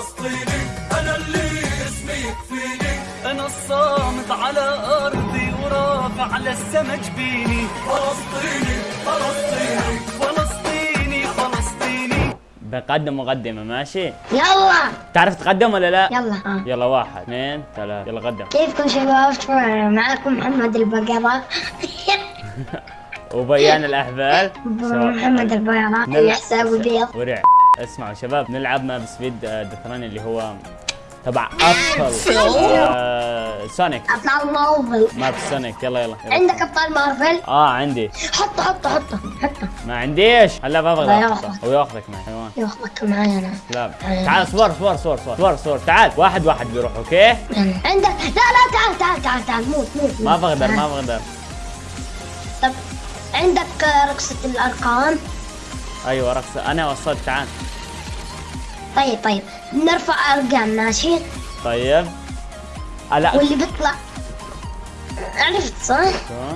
فلسطيني أنا اللي اسمي يكفيني. أنا الصامد على أرضي ورافع للسما جبيني فلسطيني فلسطيني. فلسطيني فلسطيني. بقدم مقدمة ماشي؟ يلا. تعرف تقدم ولا لا؟ يلا. آه. يلا واحد اثنين ثلاثة. يلا قدم. كيفكم شباب؟ معكم محمد البقرة؟ وبيان الأحبال محمد البقرة. حسابه بيض ورع. اسمعوا شباب نلعب ماب سبيد آه، دثران اللي هو تبع آه سونيك أبطال مارفل ماب سونيك يلا يلا, يلا. عندك أبطال مارفل آه عندي. حطه حطه حطه حطه ما عنديش. هلا ياخذك. هو ياخذك معي. حيوان. ياخذك معي أنا. لا. تعال صور صور صور صور صور صور. تعال. واحد واحد بيروح أوكي؟ عندك. لا لا تعال تعال تعال تعال. موت موت ما. بقدر. ما بقدر طب عندك آه، رقصة الأرقام؟ أيوه رقص أنا وصلت تعال طيب طيب نرفع أرقام ماشي طيب آه، لا واللي بيطلع عرفت صح؟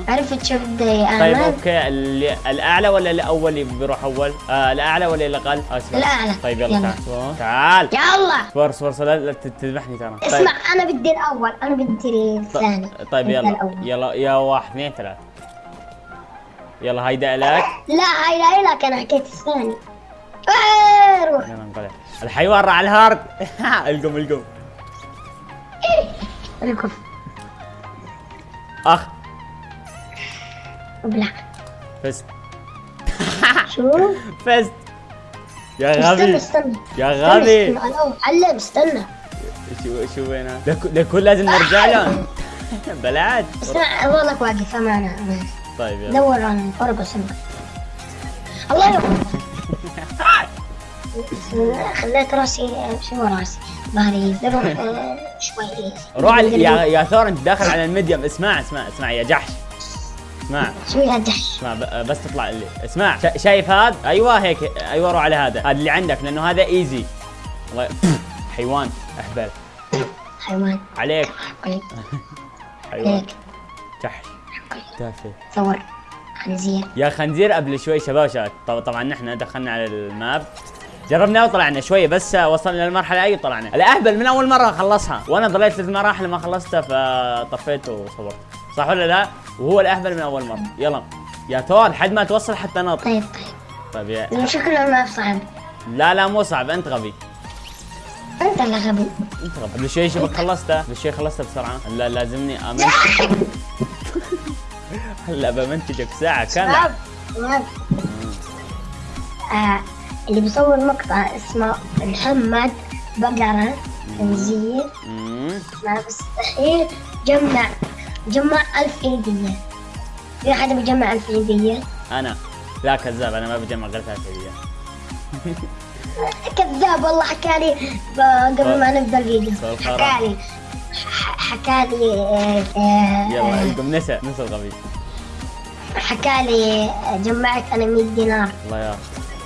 عرفت شو بدي طيب أعمل؟ أوكي اللي الأعلى ولا الأول اللي بيروح أول؟ آه الأعلى ولا الاقل؟ آه اسمع. الأعلى. طيب يلا, يلا. تعال. تعال يلا صور صور صور لا تذبحني ترى طيب اسمع أنا بدي الأول أنا بدي الثاني طيب يلا الأول. يلا يا واحد اثنين ثلاثة يلا هيدا لك. لا هاي لا لك. أنا حكيت الثاني. روح. يلا انقلع. الحيوان راح على الهارد. القم القم. ركض أخ. أبلع. فزت. شو؟ فزت. يا استنى غبي. استنى. يا استنى، غبي. استنى، أنا علم استنى. شو شو وينها؟ لك- لكل لازم نرجع له. بلعت. اسمع ظلك واقف أمانة طيب يلا. دور عن وسمك الله يرحمه. خليت راسي شو راسي؟ ظهري نروح آه، شوي. روح يا يا ثور انت داخل على الميديم اسمع اسمع اسمع يا جحش. اسمع. شوي هدش اسمع ب- بس تطلع اللي اسمع. شا- شايف هذا؟ أيوه هيك. أيوه روح على هذا. هذا اللي عندك لأنه هذا ايزي الله حيوان. أهبل. حيوان. عليك. قليل حيوان. هيك جحش. تافه. ثور خنزير. يا خنزير قبل شوي شباب شباب طب- طبعا نحن دخلنا على الماب. جربنا وطلعنا شوية بس وصلنا للمرحلة أي طلعنا الأهبل من أول مرة خلصها. وأنا ضليت ثلاث مراحل ما خلصتها فطفيت وصورت. صح ولا لا؟ وهو الأهبل من أول مرة. يلا. يا ثور لحد ما توصل حتى نط. طيب طيب. طيب يا شكله ما صعب. لا لا مو صعب. أنت غبي. أنت اللي غبي. انت غبي قبل شوي شبك خلصتها قبل شوي خلصتها بسرعة. هلا لازمني آمن. هلا بمنتجك ساعة كاملة. شباب آه اللي بيصور مقطع اسمه محمد بقرة خنزير مم. ما بستحيل. جمع جمع ألف عيدية في أحد بيجمع ألف عيدية أنا. لا كذاب. أنا ما بجمع غير ثلاث هديه كذاب والله حكى لي قبل ما نبدأ الفيديو. حكى لي حكى لي آه، آه، يلا القم نسى نسى الغبي. حكى لي آه، جمعت أنا 100 دينار. الله يا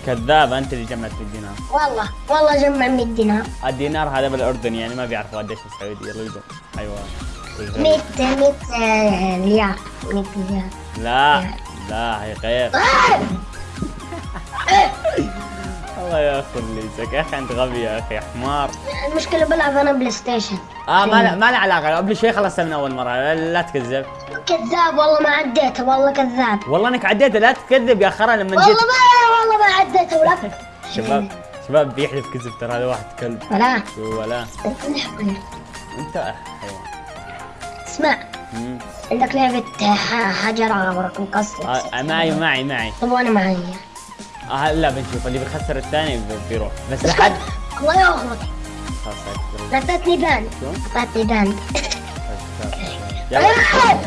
كذاب أنت اللي جمعت 100 دينار. والله والله جمع 100 دينار. الدينار هذا بالأردن يعني ما بيعرفوا قديش بالسعودية يلا حيوان 100 100 آه، ريال. 100 ريال. لا لا هي غير. الله ياخذ ليسك يا أخي انت غبي يا أخي حمار. المشكلة بلعب أنا PlayStation آه ما لا ما له علاقة. قبل شوي خلصتها من أول مرة. لا, تكذب. كذاب والله ما عديته. والله كذاب. والله إنك عديت لا تكذب يا خرا لما والله جيت ما والله ما عديته. ولا شباب شباب بيحلف كذب ترى هذا واحد كلب. ولا. ولا. أنت حيوان. اسمع. مم. عندك لعبة حجر عبرك مقص آه معي معي معي. طب وأنا معي. آه هلا بنشوف. اللي بيخسر الثاني بي- بيروح. بس لحد الله تروح. اعطتني banned؟ اعطتني banned يلا.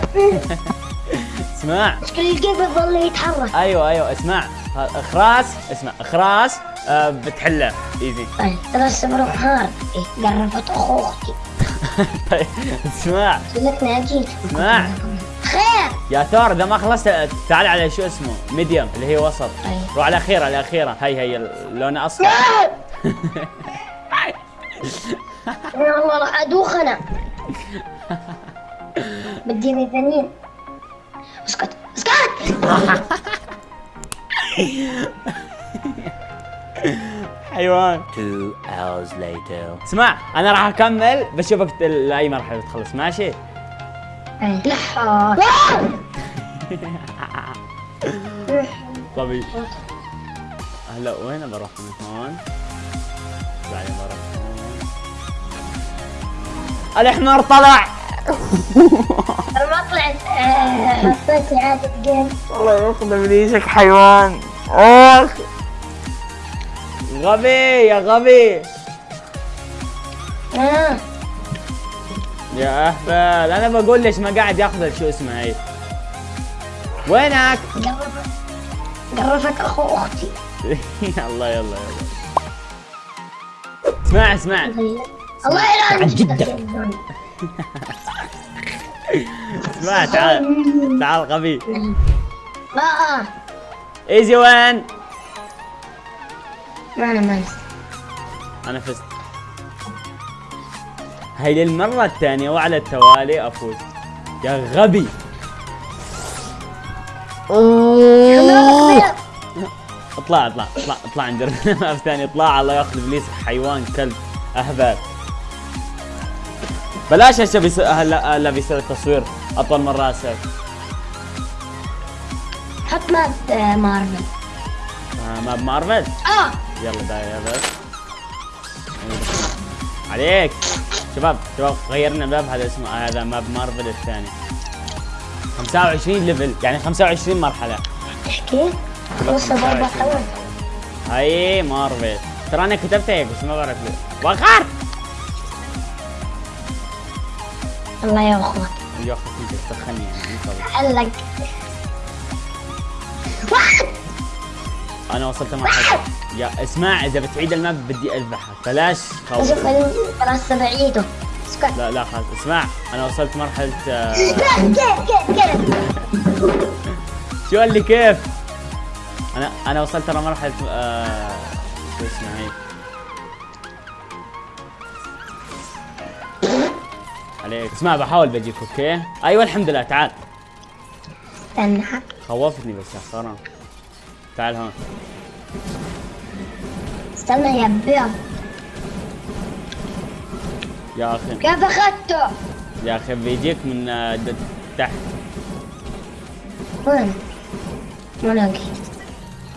اسمع. مشكلة الجيب يظل يتحرك. أيوه أيوه. اسمع. اخراس. اسمع. اخراس آه بتحلها easy. طيب ترى الصبر hard. إيه، قرفت أخو أختي طيب اسمع. خلتني اجيك اسمع. يا ثور إذا ما خلصت تعال على شو اسمه medium اللي هي وسط. روح على الأخيرة الأخيرة. هي هي لونها أصفر. والله راح أدوخ أنا. بديني ثانيين اسكت اسكت! حيوان. Two hours later. اسمع أنا راح أكمل بشوفك لاي مرحله تخلص ماشي؟ إيه. طبي هلا وين بروح؟ من هون. بعدين بروح هون. الحمار طلع! أنا ما طلعت. آه، حطيت اعادة جيم. الله ياخذ ابليسك حيوان. اخ غبي يا غبي. آه. يا اهبل أنا بقول ليش ما قاعد ياخذ شو اسمه هي. وينك؟ قرفت أخو أختي. يلا يلا يلا. اسمع اسمع. الله يلعنك جدك. اسمع تعال. تعال غبي. لا. إيزي وين؟ ما أنا ما. أنا فزت. هاي للمرة الثانية وعلى التوالي أفوز. يا غبي. اطلع اطلع اطلع اطلع عند الرماف ثاني اطلع الله ياخذ إبليس حيوان كلب اهبل بلاش هسه بيصير هلا هلا بيصير التصوير. أطول من راسك حط ماب آه، مارفل. آه ما بمارفل آه. يلا داير. بس عليك. شباب شباب غيرنا map هذا اسمه هذا map Marvel الثاني. 25 level يعني 25 مرحلة. تحكي؟ وصل ضربة حول. هاي مارفل. ترى أنا كتبت هيك بس ما بعرف ليه. وقار! الله يا أخوك يا انت تسخني يعني انت علق أنا وصلت مرحلة. يا اسمع إذا بتعيد ال map بدي أذبحك. بلاش خوف خلاص بعيده اسكت لا لا خلاص. اسمع أنا وصلت مرحلة آه، كيف كيف كيف شو قال لي؟ كيف؟ أنا أنا وصلت ترى مرحلة آه شو اسمها هي عليك. اسمع بحاول بجيك okay؟ أيوه الحمد لله. تعال. استنى. خوفتني بس يا خرا تعال هون استنى يا بيض يا أخي. كيف أخذته؟ يا أخي بيجيك من آه، تحت. وين؟ ما الاقي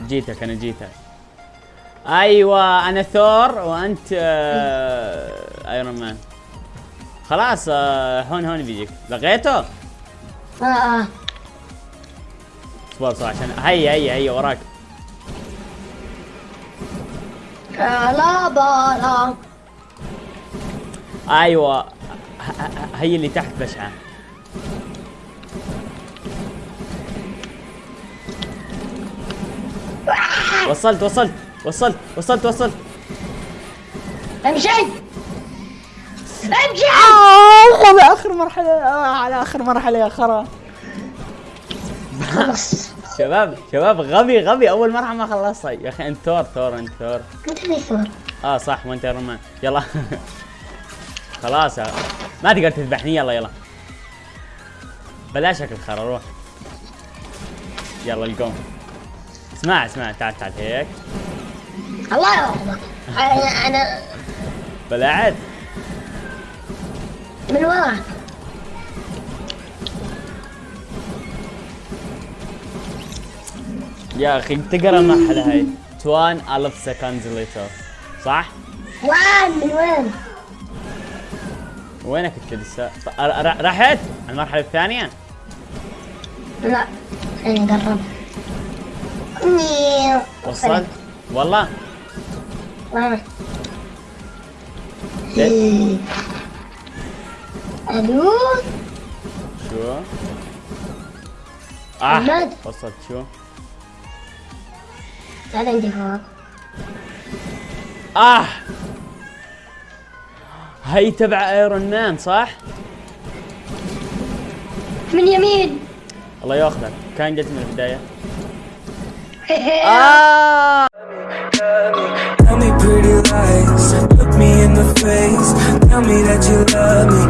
جيتك أنا جيتك. أيوه أنا ثور وأنت آه ايرون مان خلاص آه هون هون بيجيك. لقيته؟ آه آه. اصبر عشان هيا هيا هيا وراك. آه، لا بالا أيوه. هي اللي تحت بشعة. وصلت وصلت وصلت وصلت وصلت. امشي. امشي. على آخر مرحلة آه على آخر مرحلة يا خرا. خلص شباب شباب غبي غبي. أول مرحله ما خلصتها يا أخي انت ثور ثور انت ثور انت ثور آه صح وانت ايرون مان يلا. خلاص. ما تقدر تذبحني. يلا يلا. بلاشك الخرا روح. يلا القوم. اسمع اسمع. تعال تعال هيك. الله ياخذك أنا أنا بلعت من وراك. يا أخي تقرأ المرحلة هاي 1000 seconds later صح؟ وين من وين؟ وينك أنت لسه؟ رحت على المرحلة الثانية؟ لا خليني اقرب نيو. وصلت؟ والله آه. ليه؟ ألو شو؟ آه. وصلت شو؟ تعال عندي فوق آه. هي تبع ايرون مان صح؟ من يمين. الله ياخذك كان جت من البداية. آه. Tell me pretty lies, look me in the face. Tell me that you love me,